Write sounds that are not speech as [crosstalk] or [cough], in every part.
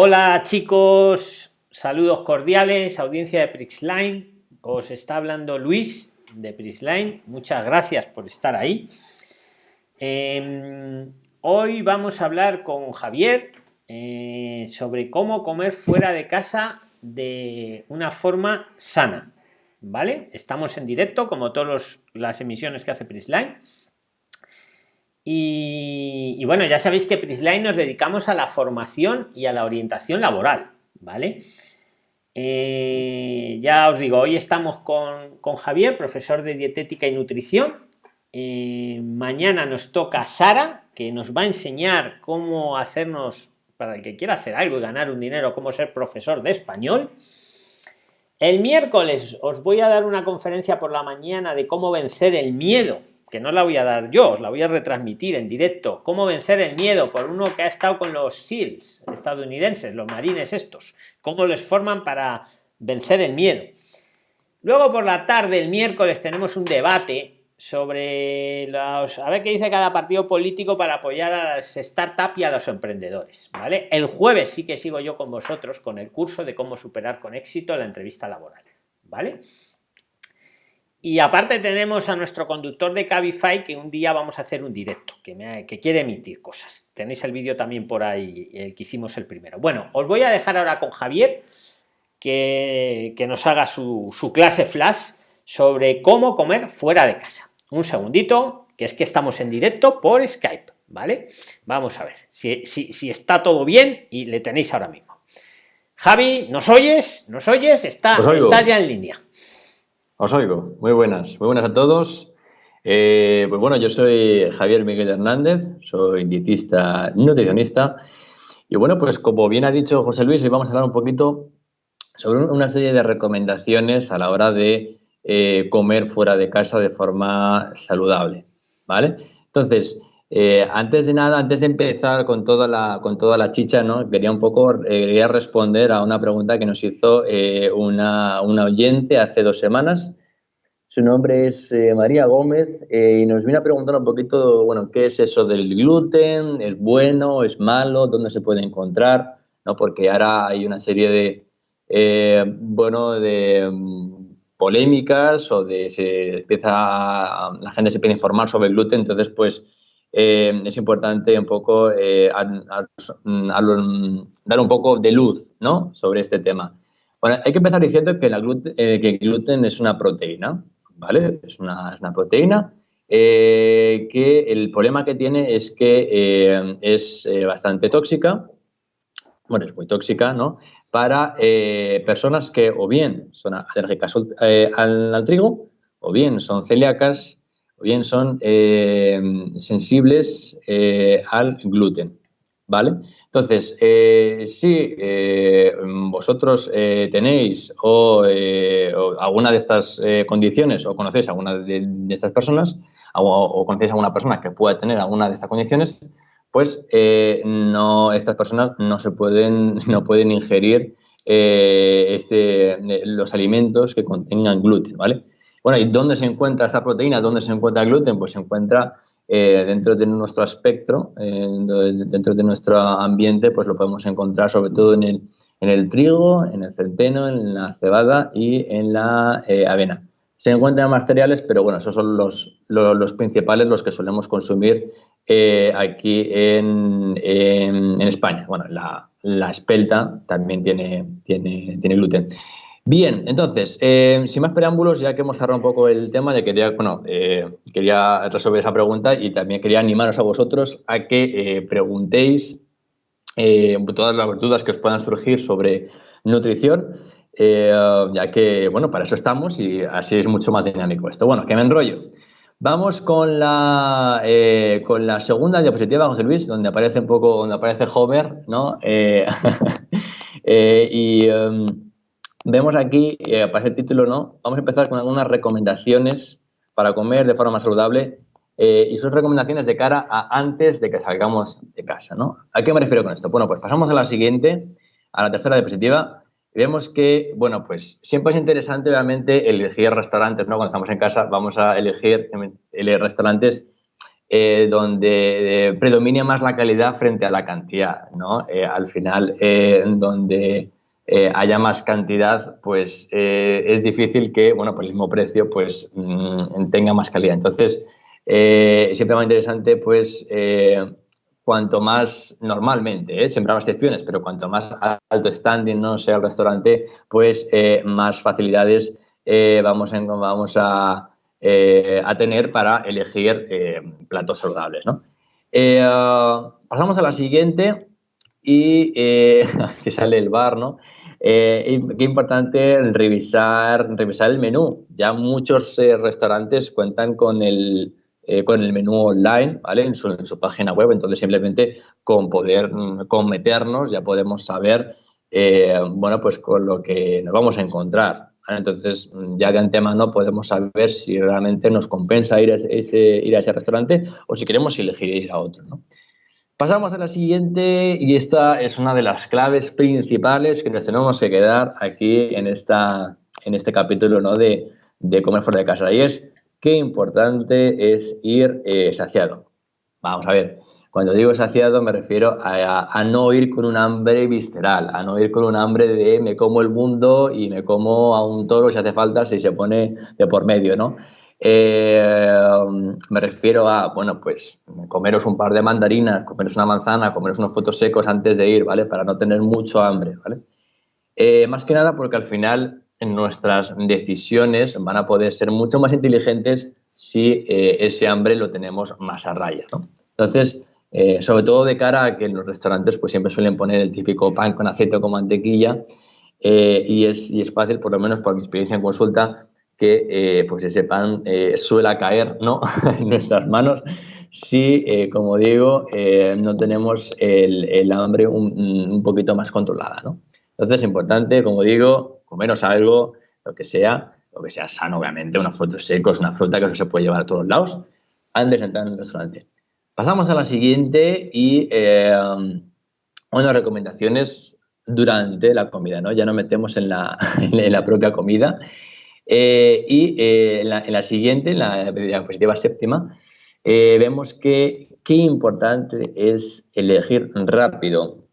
Hola chicos, saludos cordiales, audiencia de Prixline. Os está hablando Luis de Prisline. Muchas gracias por estar ahí. Em, hoy vamos a hablar con Javier eh, sobre cómo comer fuera de casa de una forma sana. ¿Vale? Estamos en directo, como todas las emisiones que hace Prisline. Y, bueno, ya sabéis que Prisline nos dedicamos a la formación y a la orientación laboral, ¿vale? Eh, ya os digo, hoy estamos con, Javier, profesor de dietética y nutrición. Eh, mañana nos toca Sara, que nos va a enseñar cómo hacernos, para el que quiera hacer algo y ganar un dinero, cómo ser profesor de español. El miércoles os voy a dar una conferencia por la mañana de cómo vencer el miedo que no la voy a dar yo, os la voy a retransmitir en directo. Cómo vencer el miedo por uno que ha estado con los SEALs estadounidenses, los marines estos. Cómo les forman para vencer el miedo. Luego por la tarde, el miércoles, tenemos un debate sobre los, a ver qué dice cada partido político para apoyar a las startups y a los emprendedores. ¿vale? El jueves sí que sigo yo con vosotros con el curso de cómo superar con éxito la entrevista laboral. ¿Vale? Y aparte tenemos a nuestro conductor de Cabify que un día vamos a hacer un directo, que, me, que quiere emitir cosas. Tenéis el vídeo también por ahí, el que hicimos el primero. Bueno, os voy a dejar ahora con Javier que, que nos haga su, su clase flash sobre cómo comer fuera de casa. Un segundito, que es que estamos en directo por Skype, ¿vale? Vamos a ver si, si, si está todo bien y le tenéis ahora mismo. Javi, ¿nos oyes? ¿Nos oyes? Está, está ya en línea. Os oigo. Muy buenas. Muy buenas a todos. Eh, pues bueno, yo soy Javier Miguel Hernández, soy dietista nutricionista. Y bueno, pues como bien ha dicho José Luis, hoy vamos a hablar un poquito sobre una serie de recomendaciones a la hora de eh, comer fuera de casa de forma saludable. ¿Vale? Entonces, eh, antes de nada, antes de empezar con toda la, con toda la chicha, ¿no? quería un poco eh, quería responder a una pregunta que nos hizo eh, una, una, oyente hace dos semanas. Su nombre es María Gómez y nos viene a preguntar un poquito, bueno, ¿qué es eso del gluten? ¿Es bueno? ¿Es malo? ¿Dónde se puede encontrar? ¿No? Porque ahora hay una serie de, bueno, de mm, polémicas o de se empieza, la gente se empieza a informar sobre el gluten, entonces pues eh, es importante un poco eh, dar un poco de luz sobre este tema. Bueno, hay que empezar diciendo que, eh, el gluten es una proteína, ¿vale? Es una, proteína que el problema que tiene es que es bastante tóxica, bueno, es muy tóxica, ¿no? Para personas que o bien son alérgicas al, al trigo o bien son celíacas o bien son eh, sensibles eh, al gluten, ¿vale? Entonces, eh, si vosotros tenéis o, alguna de estas condiciones o conocéis a alguna de, estas personas o, conocéis a alguna persona que pueda tener alguna de estas condiciones, pues no, estas personas no se pueden, [laughs] no pueden ingerir este, los alimentos que contengan gluten, ¿vale? Bueno, ¿y dónde se encuentra esta proteína? ¿Dónde se encuentra el gluten? Pues se encuentra eh, dentro de nuestro espectro, eh, dentro de nuestro ambiente, pues lo podemos encontrar sobre todo en el, en el trigo, en el centeno, en la cebada y en la eh, avena. Se encuentran más cereales, pero bueno, esos son los, los, principales, los que solemos consumir aquí en, en, España. Bueno, la, la espelta también tiene, tiene, tiene gluten. Bien, entonces, eh, sin más preámbulos, ya que hemos cerrado un poco el tema, ya quería, bueno, eh, quería resolver esa pregunta y también quería animaros a vosotros a que eh, preguntéis todas las dudas que os puedan surgir sobre nutrición, ya que, bueno, para eso estamos y así es mucho más dinámico esto. Bueno, que me enrollo. Vamos con la, con la segunda diapositiva, José Luis, donde aparece un poco, donde aparece Homer, ¿no? [laughs] y... Em, Vemos aquí, eh, aparece el título, ¿no? Vamos a empezar con algunas recomendaciones para comer de forma saludable eh, y son recomendaciones de cara a antes de que salgamos de casa, ¿no? ¿A qué me refiero con esto? Bueno, pues pasamos a la siguiente, a la tercera diapositiva. vemos que, bueno, pues siempre es interesante obviamente elegir restaurantes, ¿no? Cuando estamos en casa vamos a elegir, elegir restaurantes donde predomine más la calidad frente a la cantidad, ¿no? al final, donde haya más cantidad, pues es difícil que, bueno, por el mismo precio, pues mm, tenga más calidad. Entonces, siempre más interesante, pues, cuanto más normalmente, ¿eh? siempre hay excepciones, pero cuanto más alto standing no sea el restaurante, pues eh, más facilidades eh, vamos, vamos a, a, tener para elegir platos saludables. ¿no? pasamos a la siguiente y [laughs] que sale el bar, ¿no? qué importante revisar, revisar el menú. Ya muchos restaurantes cuentan con el, eh, con el menú online, ¿vale? En su, página web. Entonces, simplemente con poder mm, con meternos ya podemos saber, eh, bueno, pues con lo que nos vamos a encontrar. Entonces, mm, ya de antemano podemos saber si realmente nos compensa ir a ese, ir a ese restaurante o si queremos elegir ir a otro, ¿no? Pasamos a la siguiente y esta es una de las claves principales que nos tenemos que quedar aquí en, esta, en este capítulo ¿no? de, comer fuera de casa y es qué importante es ir eh, saciado. Vamos a ver, cuando digo saciado me refiero a, no ir con un hambre visceral, a no ir con un hambre de me como el mundo y me como a un toro si hace falta, si se pone de por medio, ¿no? Eh, me refiero a, bueno, pues comeros un par de mandarinas, comeros una manzana, comeros unos frutos secos antes de ir, ¿vale? Para no tener mucho hambre, ¿vale? Eh, más que nada porque al final nuestras decisiones van a poder ser mucho más inteligentes si eh, ese hambre lo tenemos más a raya. Entonces, eh, sobre todo de cara a que en los restaurantes pues siempre suelen poner el típico pan con aceite o con mantequilla eh, y, es, y, es, fácil, por lo menos por mi experiencia en consulta, que pues ese pan suele caer ¿no? [laughs] en nuestras manos si, como digo, no tenemos el, hambre un, un, poquito más controlada. ¿no? Entonces es importante, como digo, comeros algo, lo que sea, lo que sea sano, obviamente, unos frutos secos, una fruta que no se puede llevar a todos lados, antes de entrar en el restaurante. Pasamos a la siguiente y eh, unas recomendaciones durante la comida, ¿no? Ya nos metemos en la, [laughs] en la propia comida. Eh, y eh, en, la, siguiente, en la diapositiva séptima, vemos que qué importante es elegir rápido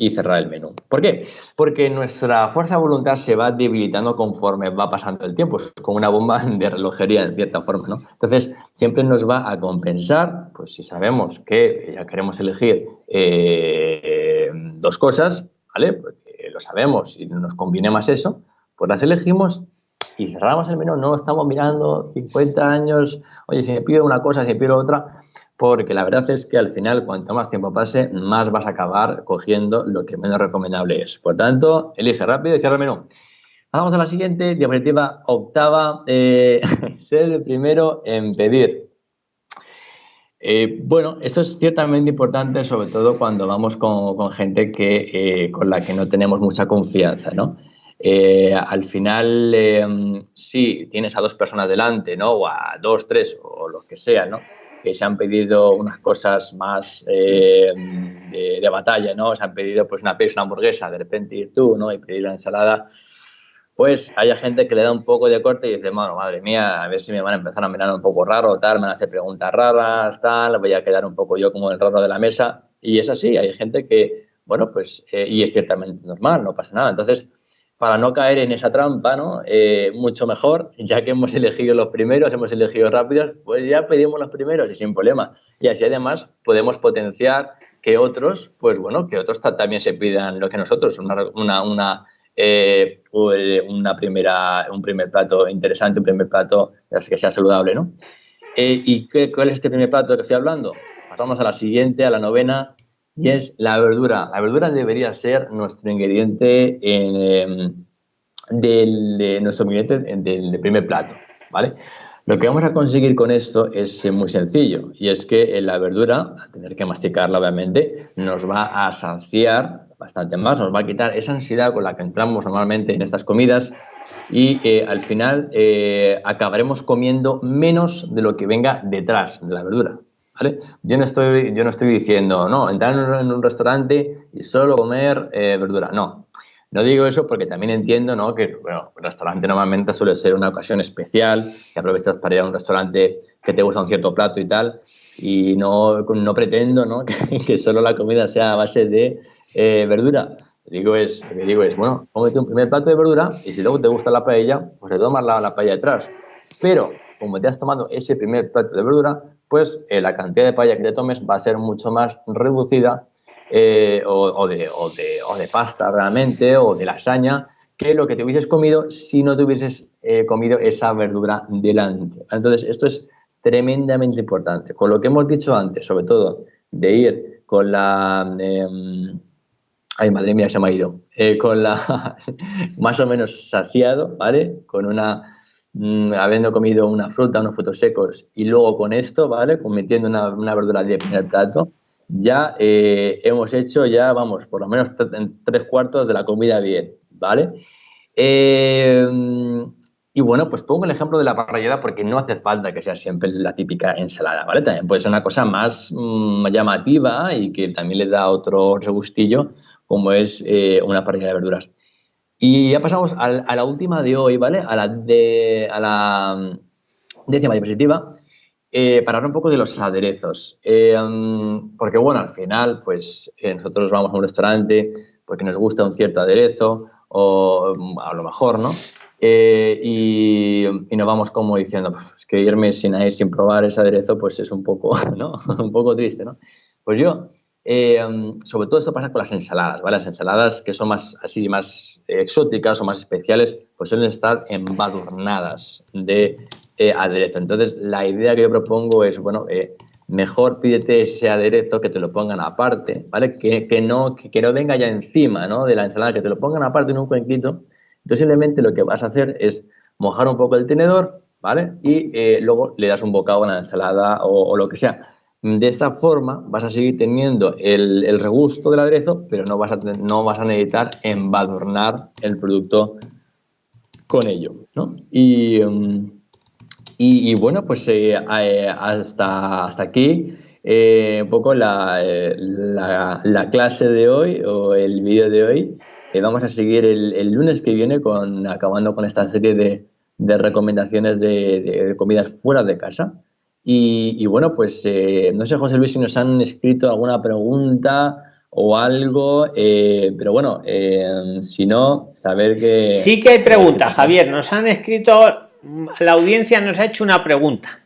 y cerrar el menú. ¿Por qué? Porque nuestra fuerza de voluntad se va debilitando conforme va pasando el tiempo, es como una bomba [laughs] de relojería en cierta forma, ¿no? Entonces, siempre nos va a compensar, pues si sabemos que ya queremos elegir eh, dos cosas, ¿vale? Porque lo sabemos y nos conviene más eso, pues las elegimos y cerramos el menú, no estamos mirando 50 años, oye, si me pido una cosa, si me pido otra, porque la verdad es que al final, cuanto más tiempo pase, más vas a acabar cogiendo lo que menos recomendable es. Por tanto, elige rápido y cierra el menú. Vamos a la siguiente, diapositiva octava, eh, [laughs] ser el primero en pedir. Eh, bueno, esto es ciertamente importante, sobre todo cuando vamos con, gente que, eh, con la que no tenemos mucha confianza, ¿no? Al final, si tienes a dos personas delante, ¿no? O a dos, tres, o lo que sea, ¿no? que se han pedido unas cosas más eh, de, batalla, ¿no? Se han pedido pues una pizza, una hamburguesa, de repente ir tú, ¿no? Y pedir la ensalada, pues hay gente que le da un poco de corte y dice, bueno, madre mía, a ver si me van a empezar a mirar un poco raro, tal, me van a hacer preguntas raras, tal, voy a quedar un poco yo como el raro de la mesa. Y es así, hay gente que, bueno, pues, eh, y es ciertamente normal, no pasa nada. Entonces, para no caer en esa trampa, ¿no? Eh, mucho mejor, ya que hemos elegido los primeros, hemos elegido rápidos, pues ya pedimos los primeros y sin problema. Y así además podemos potenciar que otros, pues bueno, que otros también se pidan lo que nosotros, una, una, una, eh, una primera, un primer plato interesante, un primer plato que sea saludable, ¿no? Eh, ¿Y qué, cuál es este primer plato que estoy hablando? Pasamos a la siguiente, a la novena, y es la verdura. La verdura debería ser nuestro ingrediente em, del, nuestro ingrediente del primer plato, ¿vale? Lo que vamos a conseguir con esto es muy sencillo y es que la verdura, al tener que masticarla obviamente, nos va a saciar bastante más, nos va a quitar esa ansiedad con la que entramos normalmente en estas comidas y eh, al final eh, acabaremos comiendo menos de lo que venga detrás de la verdura. Yo no estoy, yo no estoy diciendo, no, entrar en un, restaurante y solo comer eh, verdura, no. No digo eso porque también entiendo ¿no? que bueno, el restaurante normalmente suele ser una ocasión especial, que aprovechas para ir a un restaurante que te gusta un cierto plato y tal, y no, no pretendo ¿no? [laughs] Que, que solo la comida sea a base de eh, verdura. Digo es, digo es, bueno, cómete un primer plato de verdura y si luego te gusta la paella, pues te tomas la, la paella detrás. Pero como te has tomado ese primer plato de verdura, pues eh, la cantidad de paella que te tomes va a ser mucho más reducida eh, o, de, o, de, o, de, pasta realmente o de lasaña que lo que te hubieses comido si no te hubieses eh, comido esa verdura delante. Entonces, esto es tremendamente importante. Con lo que hemos dicho antes, sobre todo, de ir con la... Em, ay, madre mía, se me ha ido. con la... [laughs] más o menos saciado, ¿vale? Con una Mm, habiendo comido una fruta, unos frutos secos y luego con esto, ¿vale? Cometiendo una, una verdura de primer plato, ya eh, hemos hecho ya, vamos, por lo menos tres cuartos de la comida bien, ¿vale? Eh, y bueno, pues pongo el ejemplo de la parrillada porque no hace falta que sea siempre la típica ensalada, ¿vale? También puede ser una cosa más mm, llamativa y que también le da otro regustillo, como es eh, una parrilla de verduras. Y ya pasamos a, la última de hoy, ¿vale? A la, de, a la mm, décima diapositiva, eh, para hablar un poco de los aderezos. Eh, mm, porque, bueno, al final, pues eh, nosotros vamos a un restaurante porque nos gusta un cierto aderezo, o mm, a lo mejor, ¿no? y, y, nos vamos como diciendo, es que irme sin, sin probar ese aderezo, pues es un poco, [laughs] ¿no? [laughs] un poco triste, ¿no? Pues yo eh, sobre todo esto pasa con las ensaladas, ¿vale? Las ensaladas que son más así más exóticas o más especiales, pues suelen estar embadurnadas de eh, aderezo. Entonces, la idea que yo propongo es, bueno, eh, mejor pídete ese aderezo que te lo pongan aparte, ¿vale? Que, que no, que, no venga ya encima, ¿no? De la ensalada, que te lo pongan aparte en un cuenquito. Entonces, simplemente lo que vas a hacer es mojar un poco el tenedor, ¿vale? Y luego le das un bocado a la ensalada o, o lo que sea de esta forma vas a seguir teniendo el, el regusto del aderezo, pero no vas, a, no vas a necesitar embadurnar el producto con ello. ¿no? Y, um, y, bueno, pues eh, eh, hasta, hasta aquí eh, un poco la, la, la, clase de hoy o el vídeo de hoy. vamos a seguir el, el, lunes que viene con acabando con esta serie de, de recomendaciones de comidas fuera de casa. Y, bueno, pues eh, no sé, José Luis, si nos han escrito alguna pregunta o algo, eh, pero bueno, eh, si no, saber que... Sí que hay preguntas, Javier, nos han escrito, la audiencia nos ha hecho una pregunta.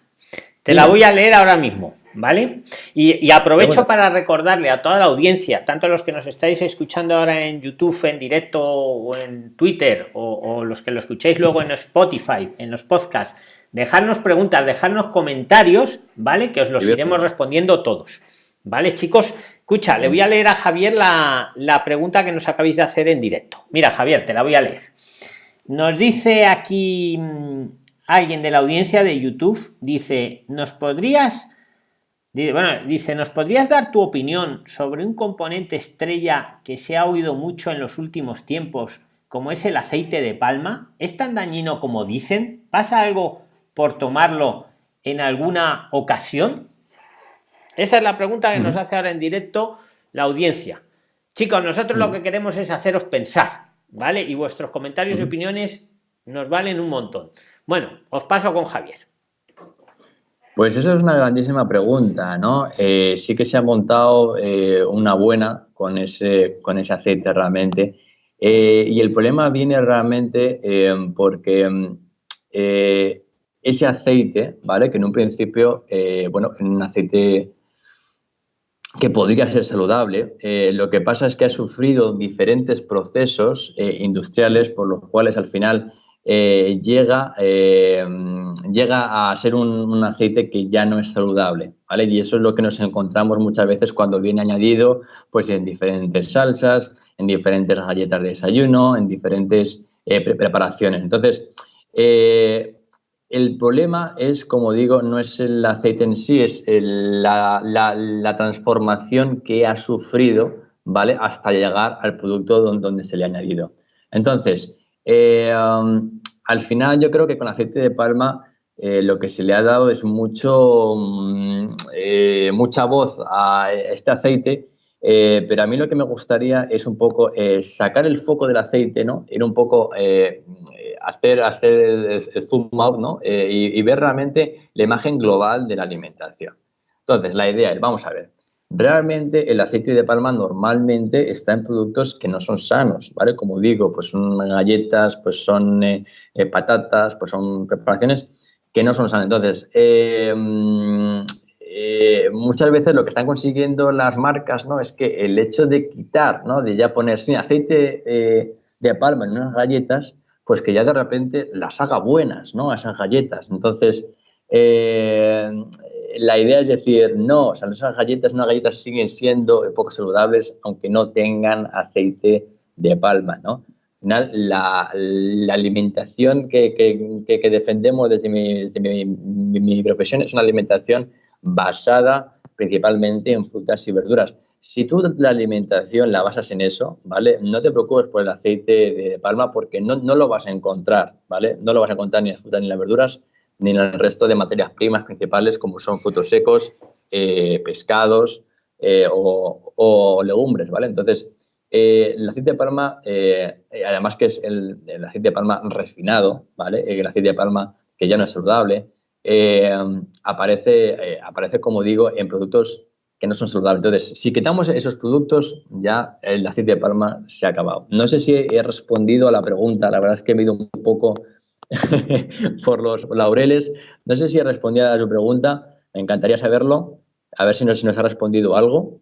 Te la voy a leer ahora mismo, ¿vale? Y, aprovecho para recordarle a toda la audiencia, tanto los que nos estáis escuchando ahora en YouTube, en directo o en Twitter, o, o los que lo escuchéis luego en Spotify, en los podcasts, dejarnos preguntas, dejarnos comentarios, ¿vale? Que os los iremos respondiendo todos. ¿Vale, chicos? Escucha, le voy a leer a Javier la, pregunta que nos acabáis de hacer en directo. Mira, Javier, te la voy a leer. Nos dice aquí mm, alguien de la audiencia de YouTube, dice, ¿nos podrías... Bueno, dice, ¿nos podrías dar tu opinión sobre un componente estrella que se ha oído mucho en los últimos tiempos, como es el aceite de palma? ¿Es tan dañino como dicen? ¿Pasa algo por tomarlo en alguna ocasión? Esa es la pregunta que nos hace ahora en directo la audiencia. Chicos, nosotros lo que queremos es haceros pensar, ¿vale? Y vuestros comentarios y opiniones nos valen un montón. Bueno, os paso con Javier. Pues eso es una grandísima pregunta, ¿no? Eh, sí que se ha montado eh, una buena con ese, con ese aceite realmente. Eh, y el problema viene realmente porque ese aceite, ¿vale? Que en un principio, eh, bueno, en un aceite que podría ser saludable, eh, lo que pasa es que ha sufrido diferentes procesos eh, industriales por los cuales al final llega, llega a ser un, aceite que ya no es saludable, ¿vale? Y eso es lo que nos encontramos muchas veces cuando viene añadido pues en diferentes salsas, en diferentes galletas de desayuno, en diferentes preparaciones. Entonces, el problema es, como digo, no es el aceite en sí, es la, transformación que ha sufrido, ¿vale? Hasta llegar al producto donde, se le ha añadido. Entonces, eh, um, al final yo creo que con aceite de palma eh, lo que se le ha dado es mucho, mm, eh, mucha voz a este aceite pero a mí lo que me gustaría es un poco sacar el foco del aceite, ¿no? Ir un poco, hacer, hacer el, zoom out, ¿no? Y, y, ver realmente la imagen global de la alimentación. Entonces, la idea es, vamos a ver, realmente el aceite de palma normalmente está en productos que no son sanos, ¿vale? Como digo, pues son galletas, pues son patatas, pues son preparaciones que no son sanas. Entonces, eh, muchas veces lo que están consiguiendo las marcas ¿no? es que el hecho de quitar, ¿no? de ya poner sin aceite eh, de palma en unas galletas, pues que ya de repente las haga buenas, ¿no? Esas galletas. Entonces, eh, la idea es decir, no, o sea, esas galletas, unas galletas siguen siendo poco saludables aunque no tengan aceite de palma, ¿no? Al final, la, alimentación que, que, defendemos desde, mi profesión es una alimentación basada principalmente en frutas y verduras. Si tú la alimentación la basas en eso, ¿vale? No te preocupes por el aceite de palma porque no, no lo vas a encontrar, ¿vale? No lo vas a encontrar ni en las frutas ni en las verduras, ni en el resto de materias primas principales como son frutos secos, eh, pescados eh, o, legumbres, ¿vale? Entonces, eh, el aceite de palma, además que es el, el, aceite de palma refinado, ¿vale? El aceite de palma que ya no es saludable, aparece, aparece, como digo, en productos que no son saludables. Entonces, si quitamos esos productos, ya el aceite de palma se ha acabado. No sé si he respondido a la pregunta, la verdad es que he ido un poco [laughs] por los laureles. No sé si he respondido a su pregunta, me encantaría saberlo, a ver si si nos ha respondido algo.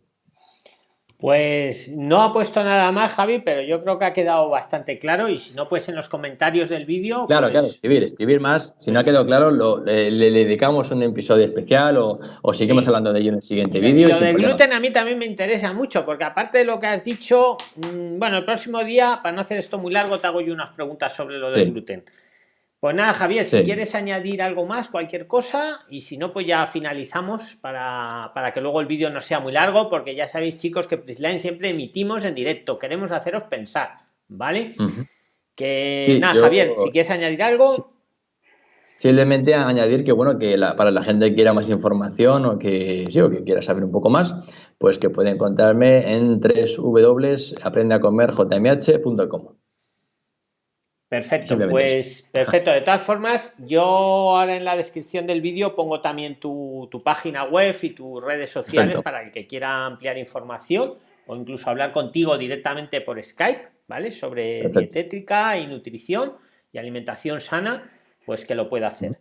Pues no ha puesto nada más, Javi, pero yo creo que ha quedado bastante claro y si no, pues en los comentarios del vídeo... Claro, pues claro, escribir, escribir más. Si no ha quedado claro, le, dedicamos un episodio especial o, seguimos hablando de ello en el siguiente vídeo. Lo del gluten a mí también me interesa mucho, porque aparte de lo que has dicho, mm, bueno, el próximo día, para no hacer esto muy largo, te hago yo unas preguntas sobre lo del gluten. Pues nada, Javier, si quieres añadir algo más, cualquier cosa, y si no, pues ya finalizamos para, que luego el vídeo no sea muy largo, porque ya sabéis, chicos, que Prisline siempre emitimos en directo, queremos haceros pensar, ¿vale? Que nada, Javier, si quieres añadir algo. Simplemente añadir que, bueno, que para la gente que quiera más información o que, sí, o que quiera saber un poco más, pues que puede encontrarme en www.aprendeacomerjmh.com. Perfecto, pues perfecto. De todas formas, yo ahora en la descripción del vídeo pongo también tu, página web y tus redes sociales para el que quiera ampliar información o incluso hablar contigo directamente por Skype, ¿vale? Sobre dietética y nutrición y alimentación sana, pues que lo pueda hacer.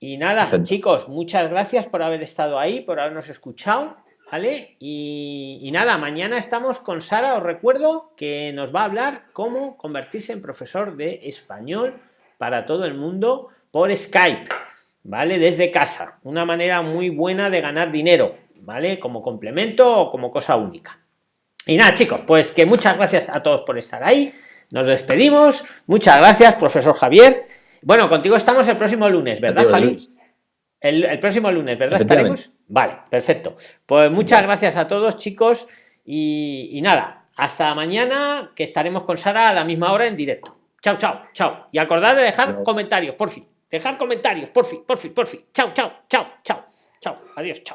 Y nada, chicos, muchas gracias por haber estado ahí, por habernos escuchado ¿Vale? Y, nada, mañana estamos con Sara, os recuerdo que nos va a hablar cómo convertirse en profesor de español para todo el mundo por Skype, ¿vale? Desde casa, una manera muy buena de ganar dinero, ¿vale? Como complemento o como cosa única. Y nada, chicos, pues que muchas gracias a todos por estar ahí. Nos despedimos. Muchas gracias, profesor Javier. Bueno, contigo estamos el próximo lunes, ¿verdad, Javi? El, próximo lunes, ¿verdad? ¿Estaremos? Vale, perfecto. Pues muchas gracias a todos, chicos. Y, nada, hasta mañana, que estaremos con Sara a la misma hora en directo. Chao, chao, chao. Y acordad de dejar comentarios, por fin. Dejar comentarios, por fin, por fin, por fin. Chao, chao, chao, chao. Chao, adiós, chao.